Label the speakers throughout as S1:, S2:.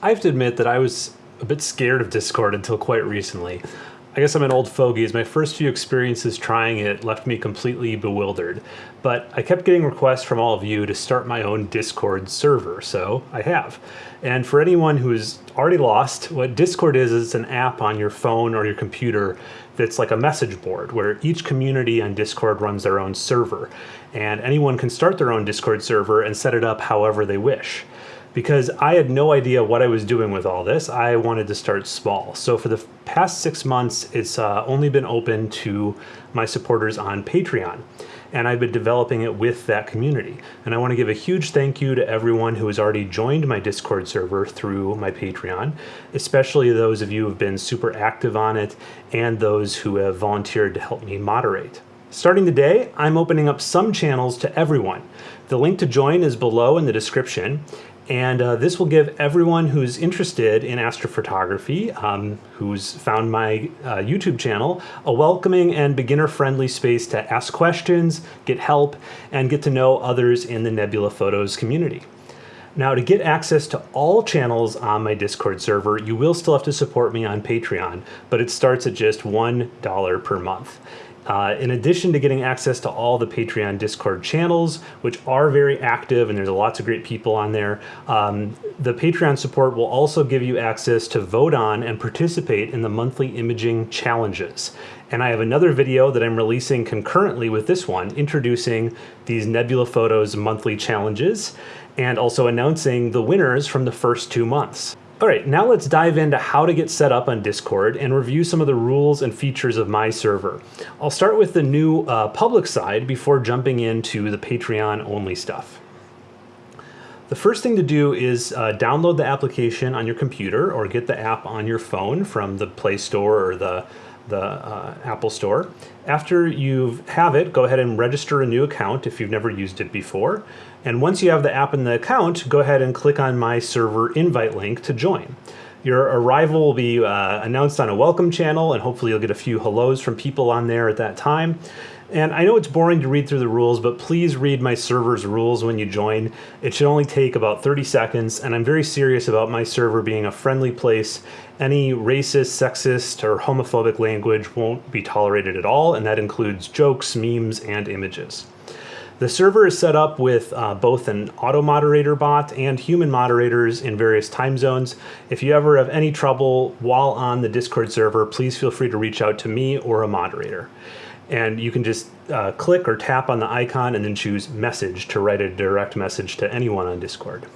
S1: I have to admit that I was a bit scared of Discord until quite recently. I guess I'm an old fogey as my first few experiences trying it left me completely bewildered. But I kept getting requests from all of you to start my own Discord server, so I have. And for anyone who is already lost, what Discord is is an app on your phone or your computer that's like a message board where each community on Discord runs their own server. And anyone can start their own Discord server and set it up however they wish because I had no idea what I was doing with all this. I wanted to start small. So for the past six months, it's uh, only been open to my supporters on Patreon. And I've been developing it with that community. And I want to give a huge thank you to everyone who has already joined my Discord server through my Patreon, especially those of you who have been super active on it and those who have volunteered to help me moderate. Starting today, I'm opening up some channels to everyone. The link to join is below in the description, and uh, this will give everyone who's interested in astrophotography, um, who's found my uh, YouTube channel, a welcoming and beginner-friendly space to ask questions, get help, and get to know others in the Nebula Photos community. Now, to get access to all channels on my Discord server, you will still have to support me on Patreon, but it starts at just $1 per month. Uh, in addition to getting access to all the Patreon Discord channels, which are very active and there's lots of great people on there, um, the Patreon support will also give you access to vote on and participate in the monthly imaging challenges. And I have another video that I'm releasing concurrently with this one, introducing these Nebula Photos monthly challenges and also announcing the winners from the first two months. All right, now let's dive into how to get set up on Discord and review some of the rules and features of my server. I'll start with the new uh, public side before jumping into the Patreon only stuff. The first thing to do is uh, download the application on your computer or get the app on your phone from the Play Store or the the uh, Apple Store. After you have it, go ahead and register a new account if you've never used it before. And once you have the app and the account, go ahead and click on my server invite link to join. Your arrival will be uh, announced on a welcome channel and hopefully you'll get a few hellos from people on there at that time. And I know it's boring to read through the rules, but please read my server's rules when you join. It should only take about 30 seconds, and I'm very serious about my server being a friendly place. Any racist, sexist, or homophobic language won't be tolerated at all, and that includes jokes, memes, and images. The server is set up with uh, both an auto moderator bot and human moderators in various time zones. If you ever have any trouble while on the Discord server, please feel free to reach out to me or a moderator and you can just uh, click or tap on the icon and then choose message to write a direct message to anyone on Discord.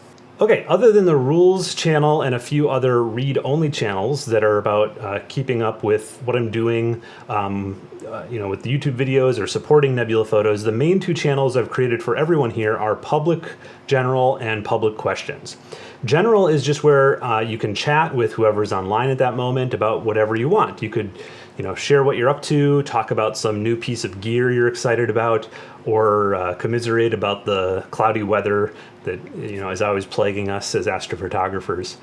S1: Okay, other than the rules channel and a few other read-only channels that are about uh, keeping up with what I'm doing, um, uh, you know, with the YouTube videos or supporting Nebula Photos, the main two channels I've created for everyone here are public, general, and public questions. General is just where uh, you can chat with whoever's online at that moment about whatever you want. You could you know, share what you're up to, talk about some new piece of gear you're excited about, or uh, commiserate about the cloudy weather that you know is always plaguing us as astrophotographers.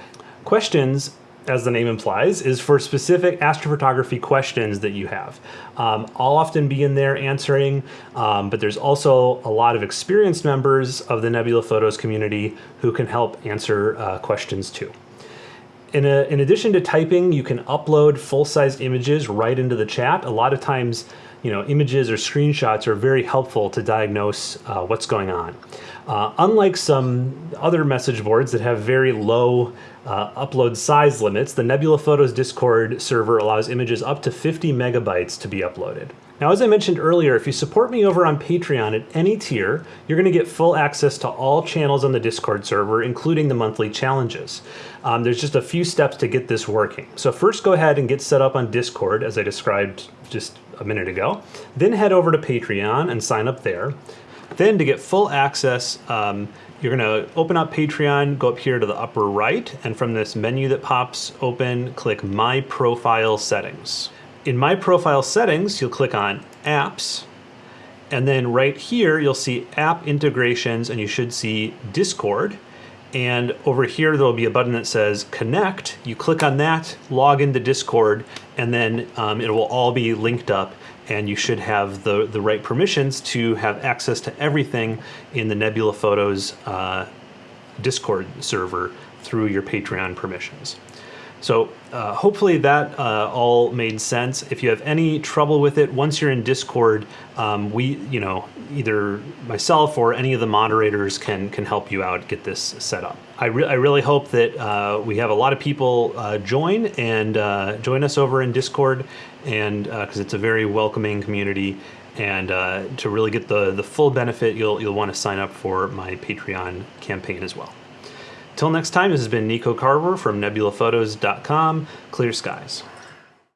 S1: Questions, as the name implies, is for specific astrophotography questions that you have. Um, I'll often be in there answering, um, but there's also a lot of experienced members of the Nebula Photos community who can help answer uh, questions too. In, a, in addition to typing, you can upload full-sized images right into the chat. A lot of times, you know, images or screenshots are very helpful to diagnose uh, what's going on. Uh, unlike some other message boards that have very low uh, upload size limits, the Nebula Photos Discord server allows images up to 50 megabytes to be uploaded. Now, as I mentioned earlier, if you support me over on Patreon at any tier, you're going to get full access to all channels on the Discord server, including the monthly challenges. Um, there's just a few steps to get this working. So first go ahead and get set up on Discord, as I described just a minute ago. Then head over to Patreon and sign up there. Then to get full access, um, you're to open up Patreon, go up here to the upper right, and from this menu that pops open, click My Profile Settings. In My Profile Settings, you'll click on Apps, and then right here, you'll see App Integrations, and you should see Discord. And over here, there'll be a button that says Connect. You click on that, log into Discord, and then um, it will all be linked up and you should have the, the right permissions to have access to everything in the Nebula Photos uh, Discord server through your Patreon permissions. So uh, hopefully that uh, all made sense. If you have any trouble with it, once you're in Discord, um, we, you know, either myself or any of the moderators can can help you out get this set up. I, re- I really hope that uh, we have a lot of people uh, join and uh, join us over in Discord, and because it's a very welcoming community. And uh, to really get the the full benefit, you'll you'll want to sign up for my Patreon campaign as well. Till next time, this has been Nico Carver from nebulaphotos.com. Clear skies.